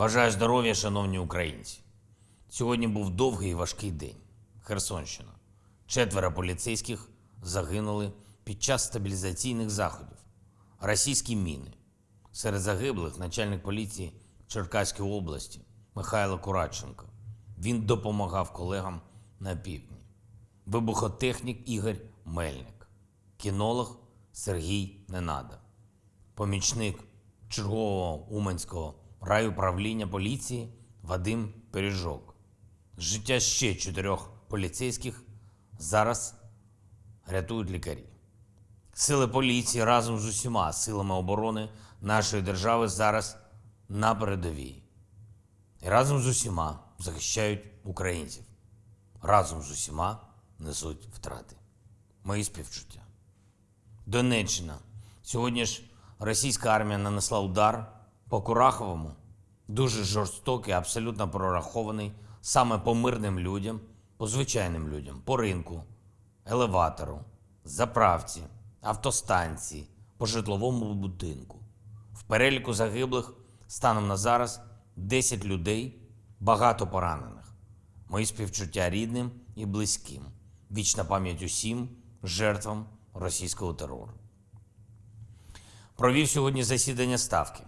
Бажаю здоров'я, шановні українці. Сьогодні був довгий і важкий день. Херсонщина. Четверо поліцейських загинули під час стабілізаційних заходів. Російські міни. Серед загиблих начальник поліції Черкаської області Михайло Курадченко. Він допомагав колегам на півдні. Вибухотехнік Ігор Мельник, кінолог Сергій Ненада, помічник чергового Уманського райуправління поліції Вадим Пиріжок. Життя ще чотирьох поліцейських зараз рятують лікарі. Сили поліції разом з усіма силами оборони нашої держави зараз на передовій. І разом з усіма захищають українців. Разом з усіма несуть втрати. Мої співчуття. Донеччина. Сьогодні ж російська армія нанесла удар по Кураховому, дуже жорстокий, абсолютно прорахований саме по мирним людям, по звичайним людям, по ринку, елеватору, заправці, автостанції, по житловому будинку. В переліку загиблих станом на зараз 10 людей, багато поранених. Мої співчуття рідним і близьким. Вічна пам'ять усім жертвам російського терору. Провів сьогодні засідання ставки,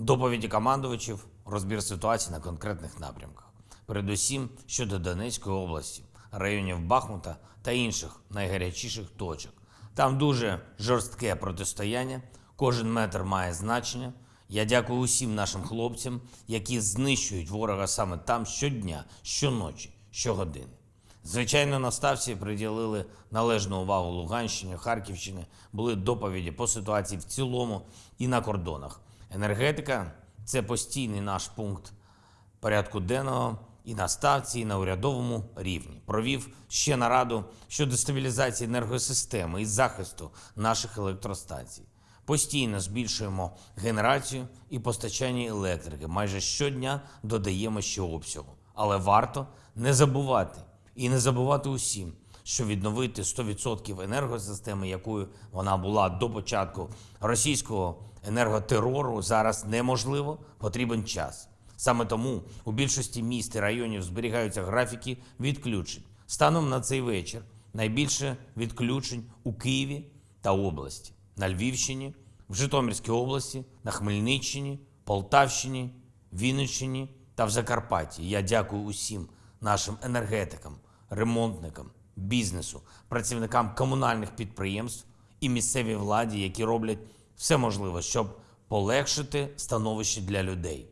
доповіді командувачів, розбір ситуації на конкретних напрямках. Передусім щодо Донецької області, районів Бахмута та інших найгарячіших точок. Там дуже жорстке протистояння, кожен метр має значення. Я дякую усім нашим хлопцям, які знищують ворога саме там щодня, щоночі, щогодини. Звичайно, на ставці приділили належну увагу Луганщині, Харківщини, були доповіді по ситуації в цілому і на кордонах. Енергетика це постійний наш пункт порядку денного і на ставці, і на урядовому рівні. Провів ще нараду щодо стабілізації енергосистеми і захисту наших електростанцій. Постійно збільшуємо генерацію і постачання електрики. Майже щодня додаємо ще обсягу. Але варто не забувати і не забувати усім, що відновити 100% енергосистеми, якою вона була до початку російського енерготерору, зараз неможливо, потрібен час. Саме тому у більшості міст і районів зберігаються графіки відключень. Станом на цей вечір найбільше відключень у Києві та області, на Львівщині, в Житомирській області, на Хмельниччині, Полтавщині, Вінниччині та в Закарпатті. Я дякую усім нашим енергетикам, ремонтникам, бізнесу, працівникам комунальних підприємств і місцевій владі, які роблять все можливе, щоб полегшити становище для людей.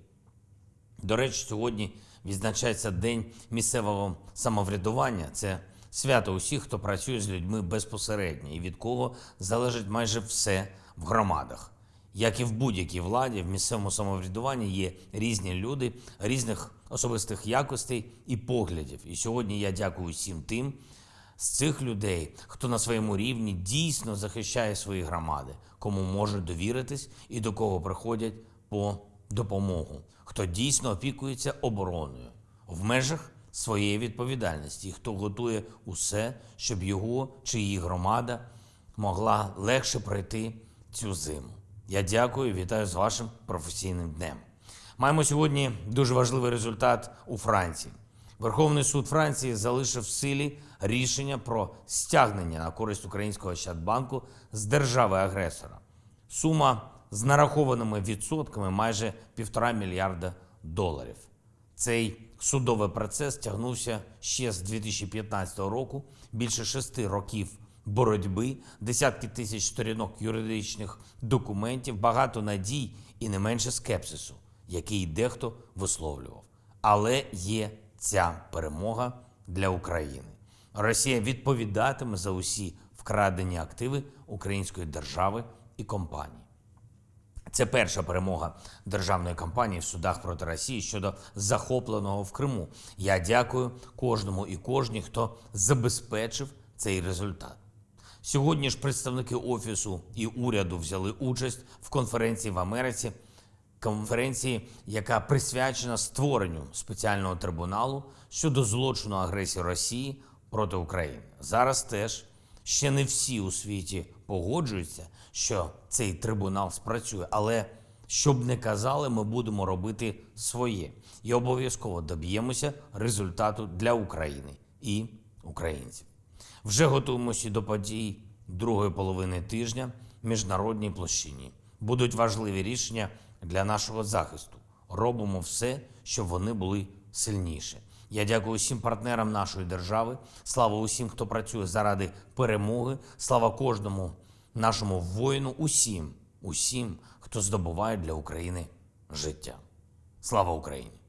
До речі, сьогодні відзначається День місцевого самоврядування. Це свято усіх, хто працює з людьми безпосередньо і від кого залежить майже все в громадах. Як і в будь-якій владі, в місцевому самоврядуванні є різні люди, різних особистих якостей і поглядів. І сьогодні я дякую всім тим з цих людей, хто на своєму рівні дійсно захищає свої громади, кому можуть довіритись і до кого приходять по допомогу, хто дійсно опікується обороною в межах своєї відповідальності, хто готує усе, щоб його чи її громада могла легше пройти цю зиму. Я дякую, вітаю з вашим професійним днем. Маємо сьогодні дуже важливий результат у Франції. Верховний суд Франції залишив в силі рішення про стягнення на користь українського Ощадбанку з держави-агресора. Сума з нарахованими відсотками майже півтора мільярда доларів. Цей судовий процес тягнувся ще з 2015 року. Більше шести років боротьби, десятки тисяч сторінок юридичних документів, багато надій і не менше скепсису, який дехто висловлював. Але є ця перемога для України. Росія відповідатиме за усі вкрадені активи української держави і компанії. Це перша перемога державної кампанії в судах проти Росії щодо захопленого в Криму. Я дякую кожному і кожній, хто забезпечив цей результат. Сьогодні ж представники офісу і уряду взяли участь в конференції в Америці, конференції, яка присвячена створенню спеціального трибуналу щодо злочину агресії Росії проти України. Зараз теж ще не всі у світі погоджуються, що цей трибунал спрацює, але Щоб не казали, ми будемо робити своє і обов'язково доб'ємося результату для України і українців. Вже готуємося до подій другої половини тижня в міжнародній площині. Будуть важливі рішення для нашого захисту. Робимо все, щоб вони були сильніше. Я дякую усім партнерам нашої держави. Слава усім, хто працює заради перемоги. Слава кожному нашому воїну, усім, усім, хто здобуває для України життя. Слава Україні!